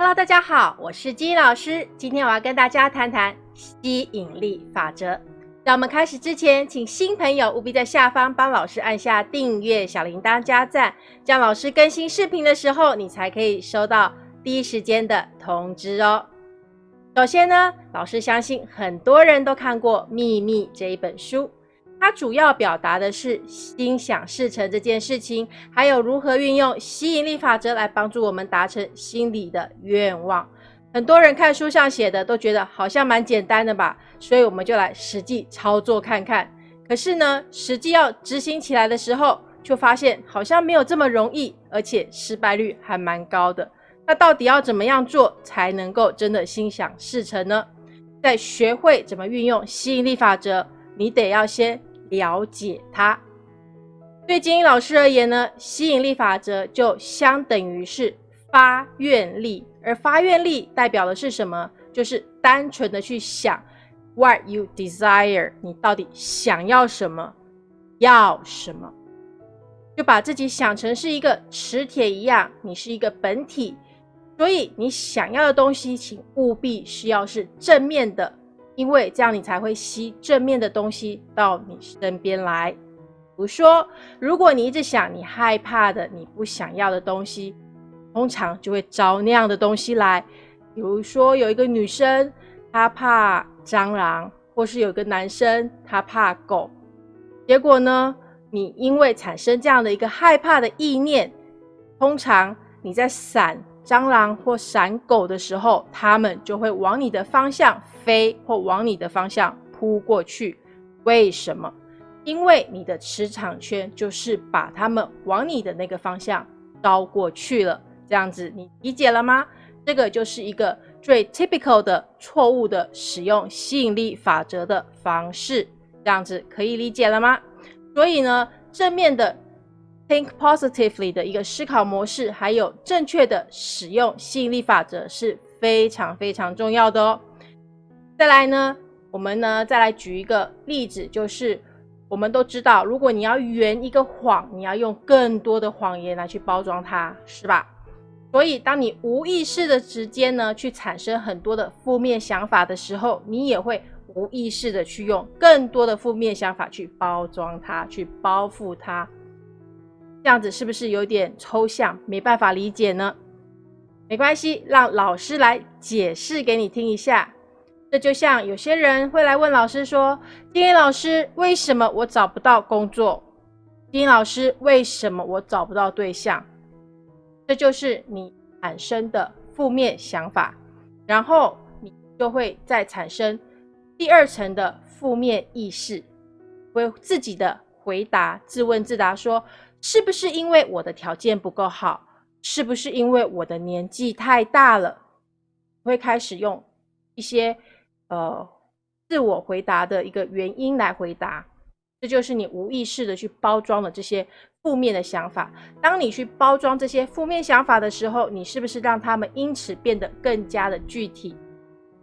Hello，大家好，我是金老师。今天我要跟大家谈谈吸引力法则。在我们开始之前，请新朋友务必在下方帮老师按下订阅、小铃铛、加赞，这样老师更新视频的时候，你才可以收到第一时间的通知哦。首先呢，老师相信很多人都看过《秘密》这一本书。它主要表达的是心想事成这件事情，还有如何运用吸引力法则来帮助我们达成心里的愿望。很多人看书上写的都觉得好像蛮简单的吧，所以我们就来实际操作看看。可是呢，实际要执行起来的时候，就发现好像没有这么容易，而且失败率还蛮高的。那到底要怎么样做才能够真的心想事成呢？在学会怎么运用吸引力法则，你得要先。了解它，对金英老师而言呢，吸引力法则就相等于是发愿力，而发愿力代表的是什么？就是单纯的去想 what you desire，你到底想要什么，要什么，就把自己想成是一个磁铁一样，你是一个本体，所以你想要的东西，请务必是要是正面的。因为这样你才会吸正面的东西到你身边来。比如说，如果你一直想你害怕的、你不想要的东西，通常就会招那样的东西来。比如说，有一个女生她怕蟑螂，或是有一个男生他怕狗，结果呢，你因为产生这样的一个害怕的意念，通常你在闪。蟑螂或闪狗的时候，它们就会往你的方向飞，或往你的方向扑过去。为什么？因为你的磁场圈就是把它们往你的那个方向招过去了。这样子，你理解了吗？这个就是一个最 typical 的错误的使用吸引力法则的方式。这样子可以理解了吗？所以呢，正面的。Think positively 的一个思考模式，还有正确的使用吸引力法则是非常非常重要的哦。再来呢，我们呢再来举一个例子，就是我们都知道，如果你要圆一个谎，你要用更多的谎言来去包装它，是吧？所以，当你无意识的之间呢，去产生很多的负面想法的时候，你也会无意识的去用更多的负面想法去包装它，去包覆它。这样子是不是有点抽象，没办法理解呢？没关系，让老师来解释给你听一下。这就像有些人会来问老师说：“金英老师，为什么我找不到工作？”丁老师，为什么我找不到对象？这就是你产生的负面想法，然后你就会再产生第二层的负面意识，会自己的回答，自问自答说。是不是因为我的条件不够好？是不是因为我的年纪太大了？会开始用一些呃自我回答的一个原因来回答，这就是你无意识的去包装了这些负面的想法。当你去包装这些负面想法的时候，你是不是让他们因此变得更加的具体，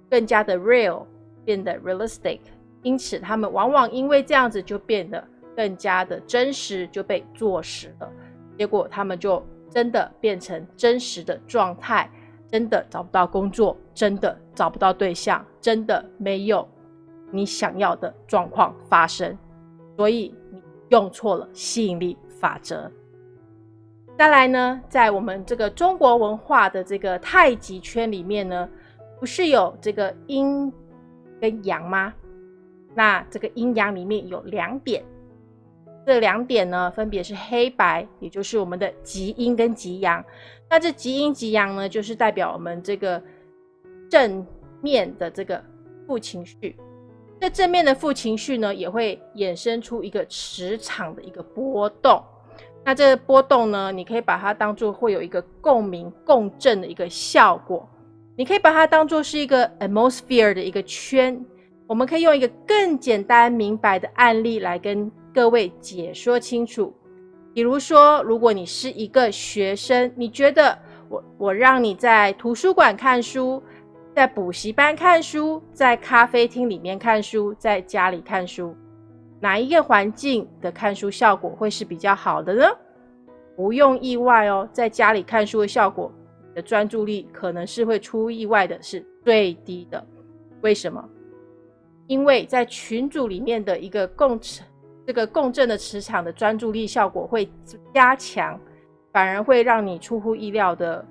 更加的 real，变得 realistic？因此，他们往往因为这样子就变得。更加的真实就被坐实了，结果他们就真的变成真实的状态，真的找不到工作，真的找不到对象，真的没有你想要的状况发生，所以你用错了吸引力法则。再来呢，在我们这个中国文化的这个太极圈里面呢，不是有这个阴跟阳吗？那这个阴阳里面有两点。这两点呢，分别是黑白，也就是我们的极阴跟极阳。那这极阴极阳呢，就是代表我们这个正面的这个负情绪。这正面的负情绪呢，也会衍生出一个磁场的一个波动。那这波动呢，你可以把它当做会有一个共鸣、共振的一个效果。你可以把它当做是一个 atmosphere 的一个圈。我们可以用一个更简单明白的案例来跟。各位解说清楚，比如说，如果你是一个学生，你觉得我我让你在图书馆看书，在补习班看书，在咖啡厅里面看书，在家里看书，哪一个环境的看书效果会是比较好的呢？不用意外哦，在家里看书的效果的专注力可能是会出意外的，是最低的。为什么？因为在群组里面的一个共这个共振的磁场的专注力效果会加强，反而会让你出乎意料的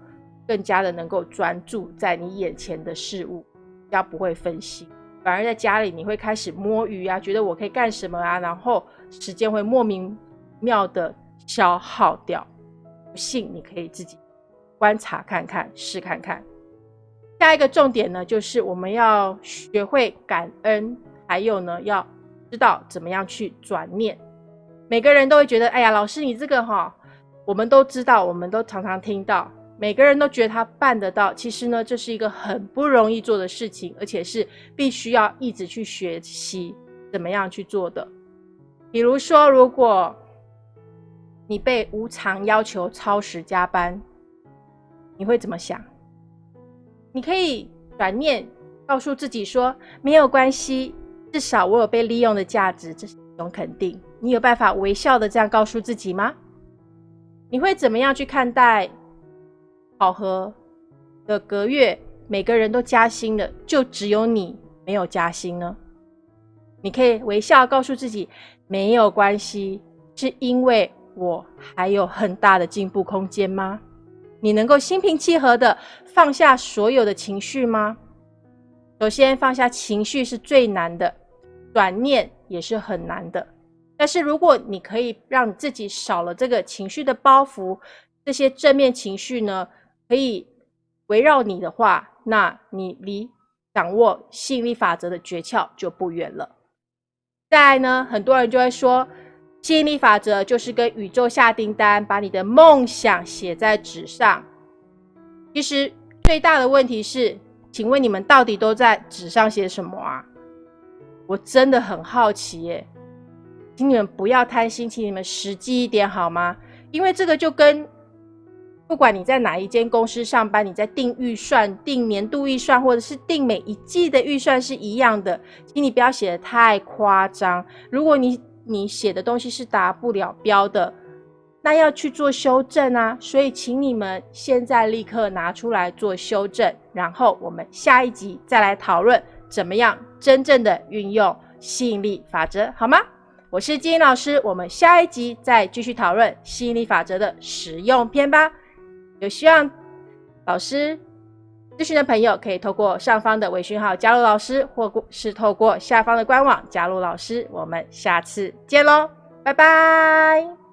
更加的能够专注在你眼前的事物，比较不会分心。反而在家里你会开始摸鱼啊，觉得我可以干什么啊，然后时间会莫名妙的消耗掉。不信你可以自己观察看看，试看看。下一个重点呢，就是我们要学会感恩，还有呢要。知道怎么样去转念，每个人都会觉得，哎呀，老师你这个哈，我们都知道，我们都常常听到，每个人都觉得他办得到。其实呢，这是一个很不容易做的事情，而且是必须要一直去学习怎么样去做的。比如说，如果你被无偿要求超时加班，你会怎么想？你可以转念告诉自己说，没有关系。至少我有被利用的价值，这是一种肯定。你有办法微笑的这样告诉自己吗？你会怎么样去看待考核的隔月每个人都加薪了，就只有你没有加薪呢？你可以微笑告诉自己没有关系，是因为我还有很大的进步空间吗？你能够心平气和的放下所有的情绪吗？首先放下情绪是最难的。转念也是很难的，但是如果你可以让自己少了这个情绪的包袱，这些正面情绪呢，可以围绕你的话，那你离掌握吸引力法则的诀窍就不远了。再呢，很多人就会说，吸引力法则就是跟宇宙下订单，把你的梦想写在纸上。其实最大的问题是，请问你们到底都在纸上写什么啊？我真的很好奇耶，请你们不要贪心，请你们实际一点好吗？因为这个就跟不管你在哪一间公司上班，你在定预算、定年度预算，或者是定每一季的预算是一样的，请你不要写的太夸张。如果你你写的东西是达不了标的，那要去做修正啊。所以，请你们现在立刻拿出来做修正，然后我们下一集再来讨论。怎么样真正的运用吸引力法则，好吗？我是金英老师，我们下一集再继续讨论吸引力法则的实用篇吧。有希望老师咨询的朋友，可以透过上方的微信号加入老师，或是透过下方的官网加入老师。我们下次见喽，拜拜。